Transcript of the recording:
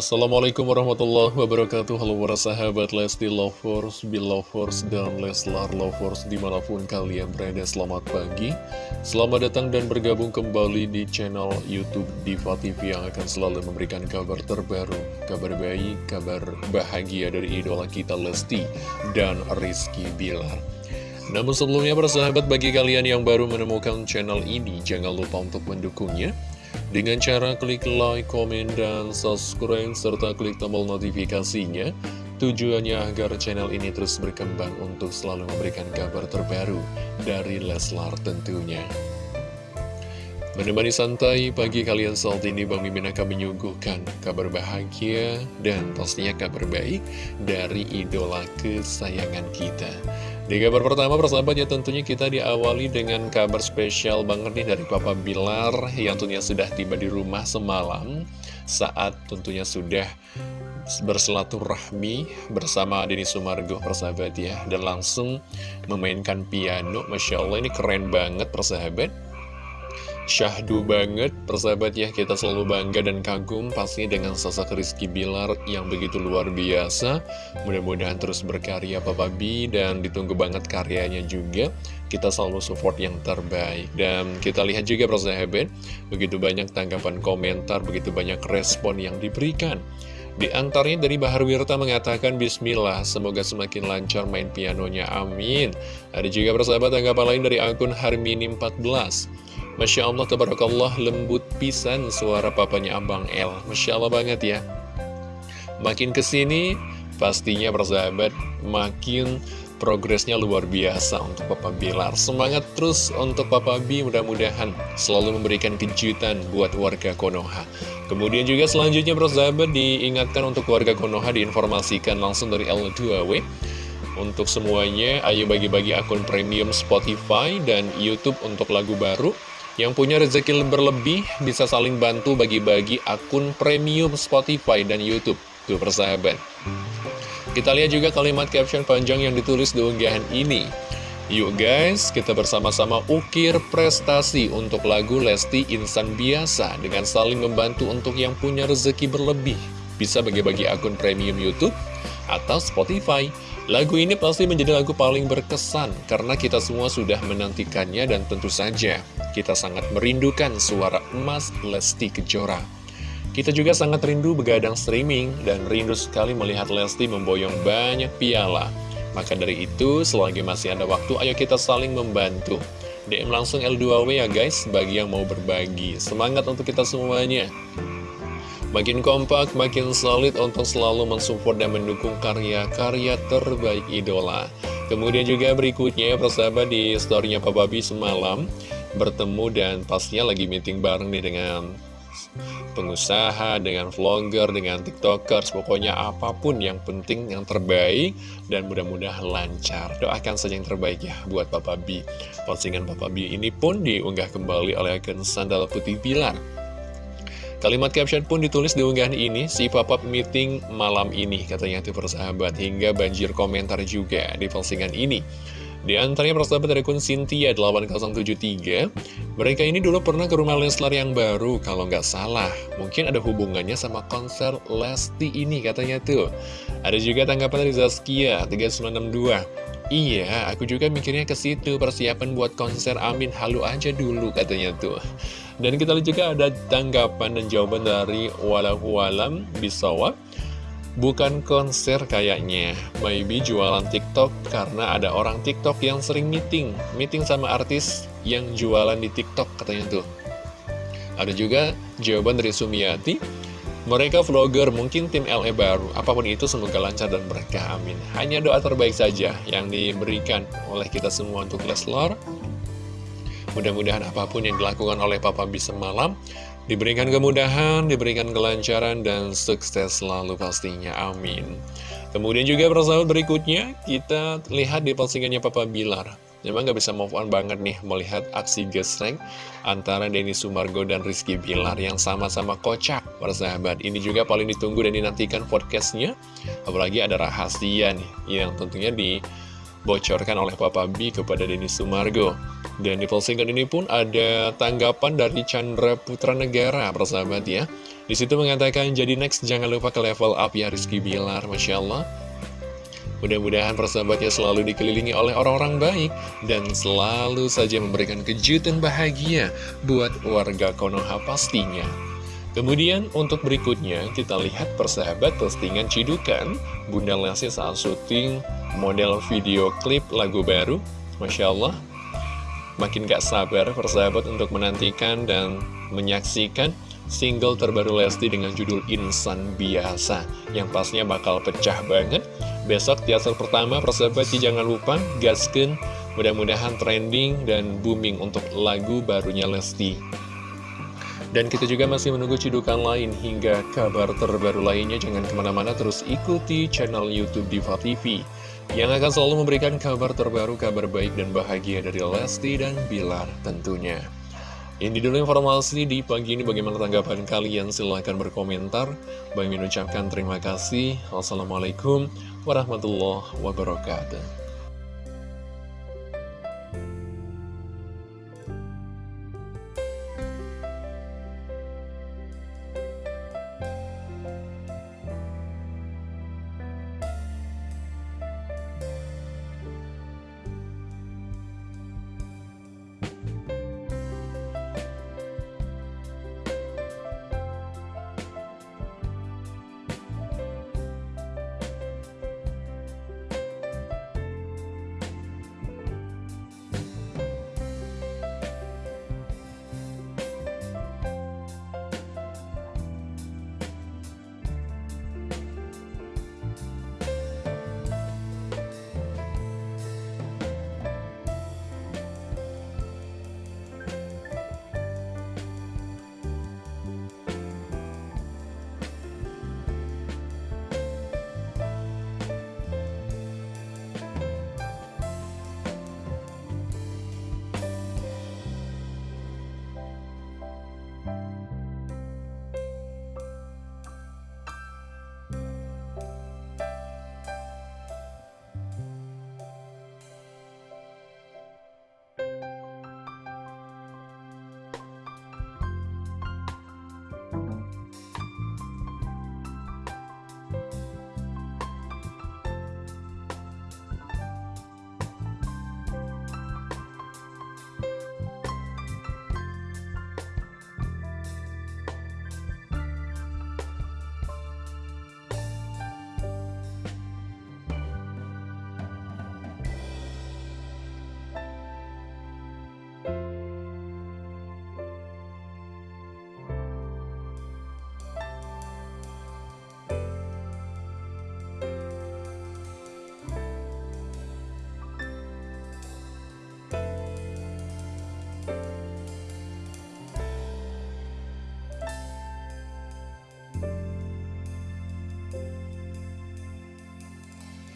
Assalamualaikum warahmatullahi wabarakatuh. Halo para sahabat Lesti Lovers, Belovers, dan Leslar Lovers Di mana pun kalian berada selamat pagi. Selamat datang dan bergabung kembali di channel Youtube Diva TV Yang akan selalu memberikan kabar terbaru Kabar baik, kabar bahagia dari idola kita Lesti dan Rizky Bilar. Namun sebelumnya para sahabat bagi kalian yang baru menemukan channel ini Jangan lupa untuk mendukungnya dengan cara klik like, komen, dan subscribe, serta klik tombol notifikasinya. Tujuannya agar channel ini terus berkembang untuk selalu memberikan kabar terbaru dari Leslar tentunya. Menemani santai pagi kalian saat ini Bang Mimin akan menyuguhkan kabar bahagia dan pastinya kabar baik dari idola kesayangan kita. Di kabar pertama persahabat ya tentunya kita diawali dengan kabar spesial banget nih dari Papa Bilar yang tentunya sudah tiba di rumah semalam saat tentunya sudah bersilaturahmi bersama Dini Sumargo persahabat ya. Dan langsung memainkan piano. Masya Allah ini keren banget persahabat syahdu banget. Persahabat ya kita selalu bangga dan kagum pastinya dengan sosok Rizky Bilar yang begitu luar biasa. Mudah-mudahan terus berkarya Papa B dan ditunggu banget karyanya juga. Kita selalu support yang terbaik. Dan kita lihat juga persahabat begitu banyak tanggapan komentar begitu banyak respon yang diberikan. Di antaranya dari Bahar Wirta mengatakan Bismillah, semoga semakin lancar main pianonya, amin. Ada juga persahabat tanggapan lain dari akun Harmini 14. Masya Allah, tabarakallah, lembut pisan suara papanya Abang L. Masya Allah banget ya. Makin ke sini, pastinya persahabat, makin progresnya luar biasa untuk Papa Bilar. Semangat terus untuk Papa B, mudah-mudahan selalu memberikan kejutan buat warga Konoha. Kemudian juga selanjutnya persahabat diingatkan untuk warga Konoha diinformasikan langsung dari L2W. Untuk semuanya, ayo bagi-bagi akun premium Spotify dan Youtube untuk lagu baru yang punya rezeki berlebih bisa saling bantu bagi-bagi akun premium Spotify dan Youtube. Tuh persahabat. Kita lihat juga kalimat caption panjang yang ditulis di unggahan ini. Yuk guys, kita bersama-sama ukir prestasi untuk lagu Lesti Insan Biasa dengan saling membantu untuk yang punya rezeki berlebih. Bisa bagi-bagi akun premium Youtube atau Spotify. Lagu ini pasti menjadi lagu paling berkesan karena kita semua sudah menantikannya dan tentu saja kita sangat merindukan suara emas Lesti Kejora. Kita juga sangat rindu begadang streaming dan rindu sekali melihat Lesti memboyong banyak piala. Maka dari itu, selagi masih ada waktu, ayo kita saling membantu. DM langsung L2W ya guys, bagi yang mau berbagi. Semangat untuk kita semuanya. Makin kompak, makin solid untuk selalu mensupport dan mendukung karya-karya terbaik idola. Kemudian juga berikutnya, persahabat di storynya Papa B semalam, bertemu dan pastinya lagi meeting bareng nih dengan pengusaha, dengan vlogger, dengan tiktokers, pokoknya apa pun yang penting, yang terbaik, dan mudah-mudahan lancar. Doakan saja yang terbaik ya buat Papa B. Postingan Papa B ini pun diunggah kembali oleh akun Sandal Putih Pilar. Kalimat caption pun ditulis di unggahan ini, si papa meeting malam ini, katanya itu persahabat, hingga banjir komentar juga di postingan ini. Di antaranya persahabat dari kun Cynthia 8073 Mereka ini dulu pernah ke rumah Leslar yang baru Kalau nggak salah Mungkin ada hubungannya sama konser Lesti ini katanya tuh Ada juga tanggapan dari Zaskia 3962 Iya, aku juga mikirnya ke situ persiapan buat konser Amin halu aja dulu katanya tuh. Dan kita lihat juga ada tanggapan dan jawaban dari Walahualam Bisawab. Bukan konser kayaknya, maybe jualan TikTok karena ada orang TikTok yang sering meeting, meeting sama artis yang jualan di TikTok katanya tuh. Ada juga jawaban dari Sumiati, mereka vlogger mungkin tim LE baru, apa pun itu semoga lancar dan berkah, amin. Hanya doa terbaik saja yang diberikan oleh kita semua untuk Leslar. Mudah-mudahan apa pun yang dilakukan oleh Papa bisa malam Diberikan kemudahan, diberikan kelancaran, dan sukses selalu pastinya. Amin. Kemudian juga persahabat berikutnya, kita lihat di postingannya Papa Bilar. Memang gak bisa move on banget nih melihat aksi gesreng antara Denny Sumargo dan Rizky Bilar yang sama-sama kocak persahabat. Ini juga paling ditunggu dan dinantikan podcastnya. Apalagi ada rahasia nih yang tentunya dibocorkan oleh Papa B kepada Denny Sumargo. Dan di postingan ini pun ada tanggapan dari Chandra Putra Negara, persahabat ya. Di situ mengatakan, jadi next jangan lupa ke level up ya Rizky Bilar, Masya Allah. Mudah-mudahan persahabatnya selalu dikelilingi oleh orang-orang baik dan selalu saja memberikan kejutan bahagia buat warga Konoha pastinya. Kemudian untuk berikutnya kita lihat persahabat postingan cidukan Bunda Lesti saat syuting model video klip lagu baru Masya Allah Makin gak sabar persahabat untuk menantikan dan menyaksikan single terbaru Lesti dengan judul Insan Biasa Yang pastinya bakal pecah banget Besok teaser pertama persahabat jangan lupa gasken Mudah-mudahan trending dan booming untuk lagu barunya Lesti dan kita juga masih menunggu cidukan lain hingga kabar terbaru lainnya. Jangan ke mana-mana terus ikuti channel Youtube Diva TV. Yang akan selalu memberikan kabar terbaru, kabar baik dan bahagia dari Lesti dan Bilar tentunya. Ini dulu informasi di pagi ini bagaimana tanggapan kalian silahkan berkomentar. Bagi mengucapkan terima kasih. Wassalamualaikum warahmatullahi wabarakatuh.